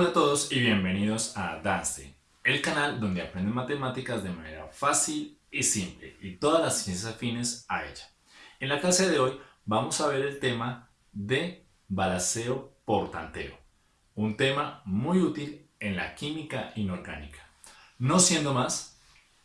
Hola a todos y bienvenidos a Dance, el canal donde aprenden matemáticas de manera fácil y simple y todas las ciencias afines a ella. En la clase de hoy vamos a ver el tema de balanceo por tanteo, un tema muy útil en la química inorgánica. No siendo más,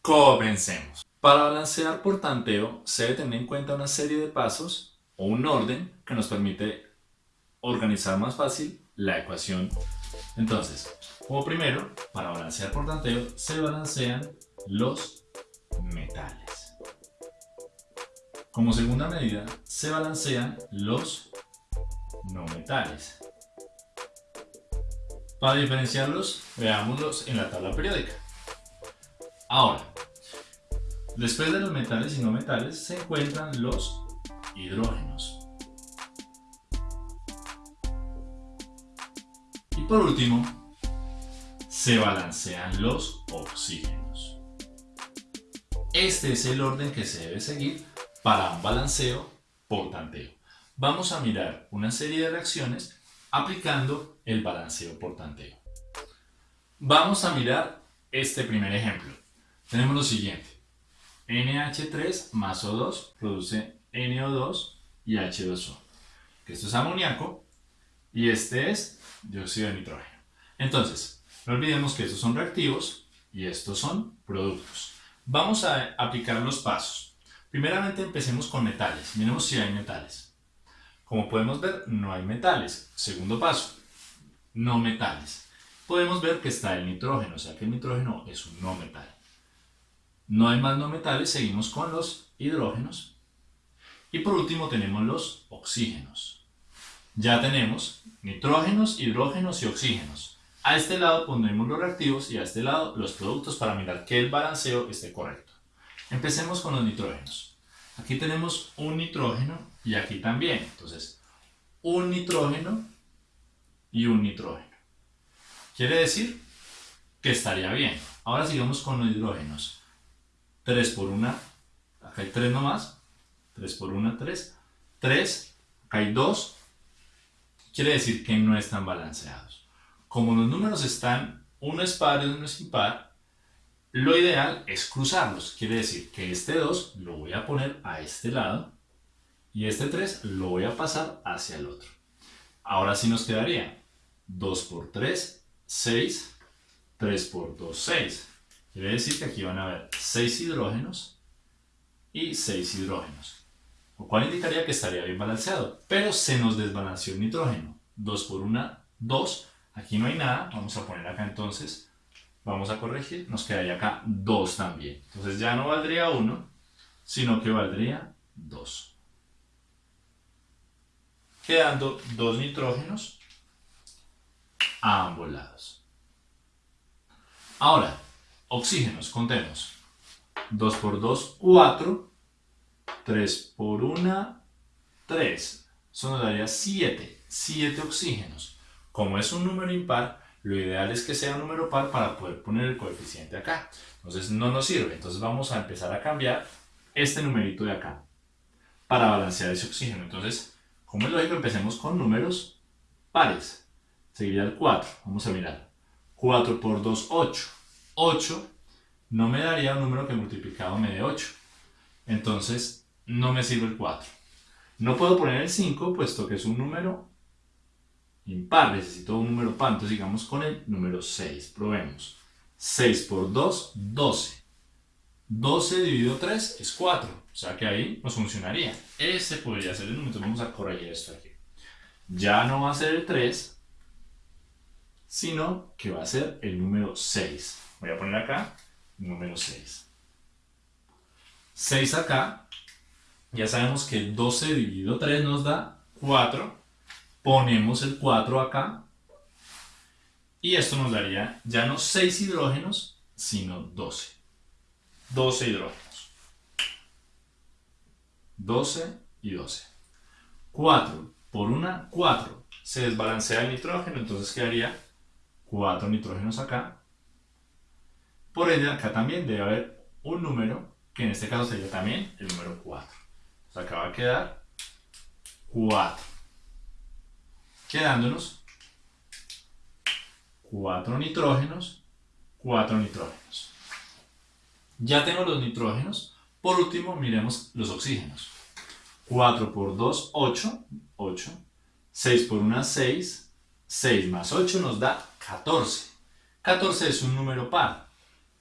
comencemos. Para balancear por tanteo se debe tener en cuenta una serie de pasos o un orden que nos permite organizar más fácil la ecuación. Entonces, como primero, para balancear por tanteo, se balancean los metales. Como segunda medida, se balancean los no metales. Para diferenciarlos, veámoslos en la tabla periódica. Ahora, después de los metales y no metales se encuentran los hidrógenos. Por último, se balancean los oxígenos. Este es el orden que se debe seguir para un balanceo por tanteo. Vamos a mirar una serie de reacciones aplicando el balanceo por tanteo. Vamos a mirar este primer ejemplo. Tenemos lo siguiente. NH3 más O2 produce NO2 y H2O. Esto es amoníaco y este es dióxido de nitrógeno. Entonces, no olvidemos que estos son reactivos y estos son productos. Vamos a aplicar los pasos. Primeramente empecemos con metales. Miremos si hay metales. Como podemos ver, no hay metales. Segundo paso, no metales. Podemos ver que está el nitrógeno, o sea que el nitrógeno es un no metal. No hay más no metales, seguimos con los hidrógenos. Y por último tenemos los oxígenos. Ya tenemos nitrógenos, hidrógenos y oxígenos. A este lado pondremos los reactivos y a este lado los productos para mirar que el balanceo esté correcto. Empecemos con los nitrógenos. Aquí tenemos un nitrógeno y aquí también. Entonces, un nitrógeno y un nitrógeno. Quiere decir que estaría bien. Ahora sigamos con los hidrógenos. 3 por 1, acá hay 3 nomás. 3 por 1, 3. 3, acá hay 2. Quiere decir que no están balanceados. Como los números están, uno es par y uno es impar, lo ideal es cruzarlos. Quiere decir que este 2 lo voy a poner a este lado y este 3 lo voy a pasar hacia el otro. Ahora sí nos quedaría 2 por 3, 6, 3 por 2, 6. Quiere decir que aquí van a haber 6 hidrógenos y 6 hidrógenos. Lo cual indicaría que estaría bien balanceado. Pero se nos desbalanceó el nitrógeno. 2 por 1, 2. Aquí no hay nada. Vamos a poner acá entonces. Vamos a corregir. Nos quedaría acá 2 también. Entonces ya no valdría 1, sino que valdría 2. Quedando 2 nitrógenos a ambos lados. Ahora, oxígenos, contemos. 2 por 2, 4. 3 por 1, 3. Eso nos daría 7. 7 oxígenos. Como es un número impar, lo ideal es que sea un número par para poder poner el coeficiente acá. Entonces no nos sirve. Entonces vamos a empezar a cambiar este numerito de acá para balancear ese oxígeno. Entonces, como es lógico, empecemos con números pares. Seguiría el 4. Vamos a mirar. 4 por 2, 8. 8 no me daría un número que multiplicado me dé 8. Entonces, no me sirve el 4. No puedo poner el 5, puesto que es un número impar. Necesito un número par. Entonces, sigamos con el número 6. Probemos. 6 por 2, 12. 12 dividido 3 es 4. O sea que ahí nos funcionaría. Ese podría ser el número. Vamos a corregir esto aquí. Ya no va a ser el 3, sino que va a ser el número 6. Voy a poner acá número 6. 6 acá, ya sabemos que 12 dividido 3 nos da 4. Ponemos el 4 acá. Y esto nos daría ya no 6 hidrógenos, sino 12. 12 hidrógenos. 12 y 12. 4 por 1, 4. Se desbalancea el nitrógeno, entonces quedaría 4 nitrógenos acá por ende, acá también debe haber un número, que en este caso sería también el número 4. Acá va a quedar 4. Quedándonos 4 nitrógenos, 4 nitrógenos. Ya tengo los nitrógenos. Por último, miremos los oxígenos. 4 por 2, 8, 8. 6 por 1, 6. 6 más 8 nos da 14. 14 es un número par.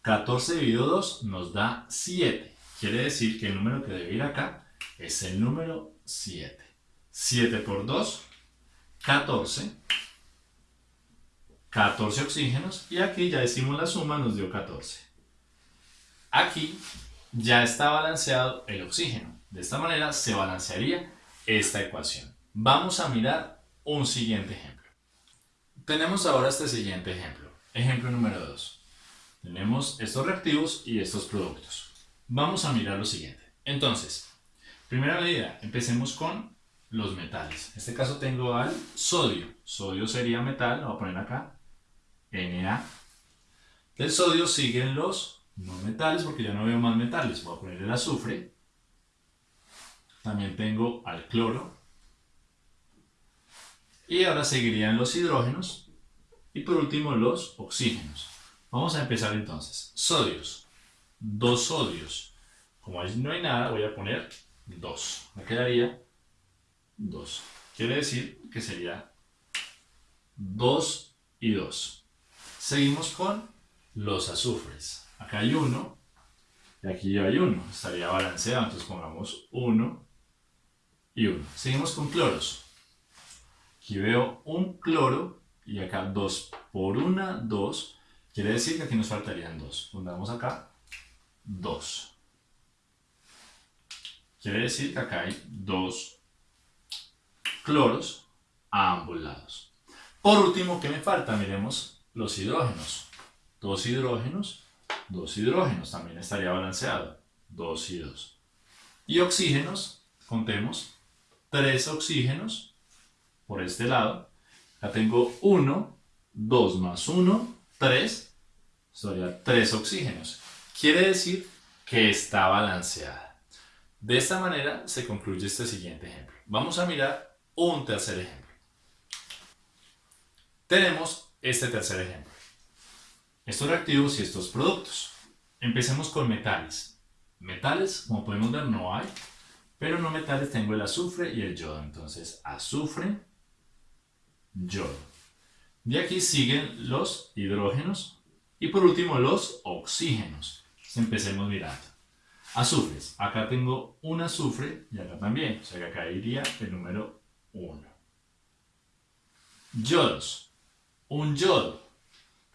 14 dividido 2 nos da 7. Quiere decir que el número que debe ir acá es el número 7. 7 por 2, 14. 14 oxígenos y aquí ya decimos la suma, nos dio 14. Aquí ya está balanceado el oxígeno. De esta manera se balancearía esta ecuación. Vamos a mirar un siguiente ejemplo. Tenemos ahora este siguiente ejemplo. Ejemplo número 2. Tenemos estos reactivos y estos productos. Vamos a mirar lo siguiente. Entonces, primera medida, empecemos con los metales. En este caso tengo al sodio. Sodio sería metal, lo voy a poner acá, Na. Del sodio siguen los no metales, porque ya no veo más metales. Voy a poner el azufre. También tengo al cloro. Y ahora seguirían los hidrógenos. Y por último los oxígenos. Vamos a empezar entonces. Sodios. Dos sodios. Como no hay nada, voy a poner 2. Me quedaría 2. Quiere decir que sería 2 y 2. Seguimos con los azufres. Acá hay 1 y aquí hay 1. Estaría balanceado, entonces pongamos 1 y 1. Seguimos con cloros. Aquí veo un cloro y acá 2 por 1, 2. Quiere decir que aquí nos faltarían 2. Pongamos acá 2. Quiere decir que acá hay 2 cloros a ambos lados. Por último, ¿qué me falta? Miremos los hidrógenos. Dos hidrógenos, dos hidrógenos. También estaría balanceado. 2 y 2. Y oxígenos, contemos. 3 oxígenos por este lado. Acá tengo 1, 2 más 1, 3. Sería 3 oxígenos. Quiere decir que está balanceada. De esta manera se concluye este siguiente ejemplo. Vamos a mirar un tercer ejemplo. Tenemos este tercer ejemplo. Estos reactivos y estos productos. Empecemos con metales. Metales, como podemos ver, no hay. Pero no metales tengo el azufre y el yodo. Entonces, azufre, yodo. De aquí siguen los hidrógenos y por último los oxígenos. empecemos mirando. Azufres. Acá tengo un azufre y acá también. O sea que acá iría el número 1. Yodos. Un yodo.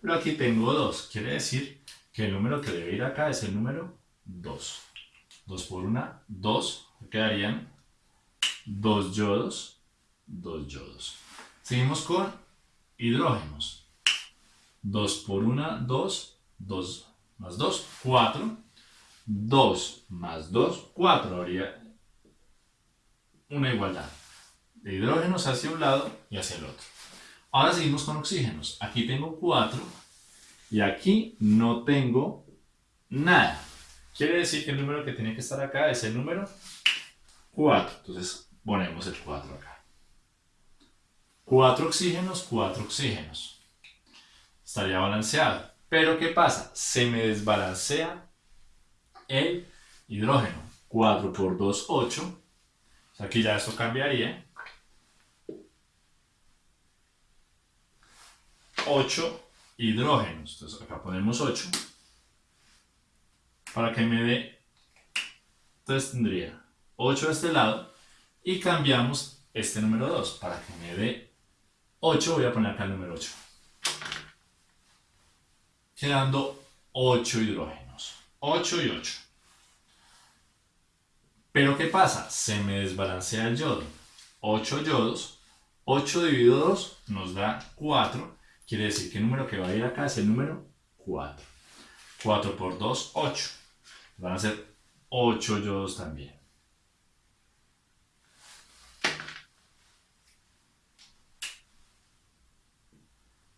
Pero aquí tengo 2. Quiere decir que el número que debe ir acá es el número 2. 2 por 1, 2. Quedarían 2 yodos, 2 yodos. Seguimos con hidrógenos. 2 por 1, 2. 2 más 2, 4. 2 más 2, 4. Habría una igualdad de hidrógenos hacia un lado y hacia el otro. Ahora seguimos con oxígenos. Aquí tengo 4 y aquí no tengo nada. Quiere decir que el número que tiene que estar acá es el número 4. Entonces ponemos el 4 acá. 4 oxígenos, 4 oxígenos. Estaría balanceado. Pero ¿qué pasa? Se me desbalancea el hidrógeno. 4 por 2, 8. Aquí ya esto cambiaría. 8 hidrógenos. Entonces acá ponemos 8 para que me dé, entonces tendría 8 a este lado y cambiamos este número 2 para que me dé 8, voy a poner acá el número 8. Quedando 8 hidrógenos. 8 y 8. Pero ¿qué pasa? Se me desbalancea el yodo. 8 yodos. 8 dividido 2 nos da 4 Quiere decir que el número que va a ir acá es el número 4. 4 por 2, 8. Van a ser 8 yodos también.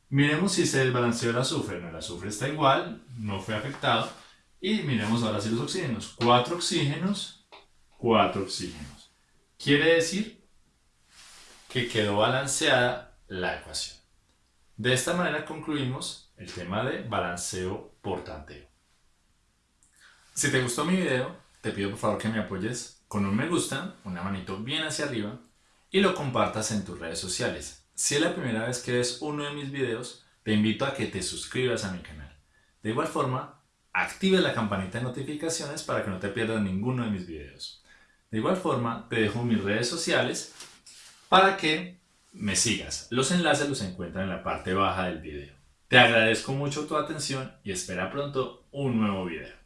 Miremos si se desbalanceó el azufre. el azufre está igual, no fue afectado. Y miremos ahora si los oxígenos. 4 oxígenos, 4 oxígenos. Quiere decir que quedó balanceada la ecuación. De esta manera concluimos el tema de balanceo por tanteo. Si te gustó mi video, te pido por favor que me apoyes con un me gusta, una manito bien hacia arriba y lo compartas en tus redes sociales. Si es la primera vez que ves uno de mis videos, te invito a que te suscribas a mi canal. De igual forma, active la campanita de notificaciones para que no te pierdas ninguno de mis videos. De igual forma, te dejo mis redes sociales para que me sigas. Los enlaces los encuentran en la parte baja del video. Te agradezco mucho tu atención y espera pronto un nuevo video.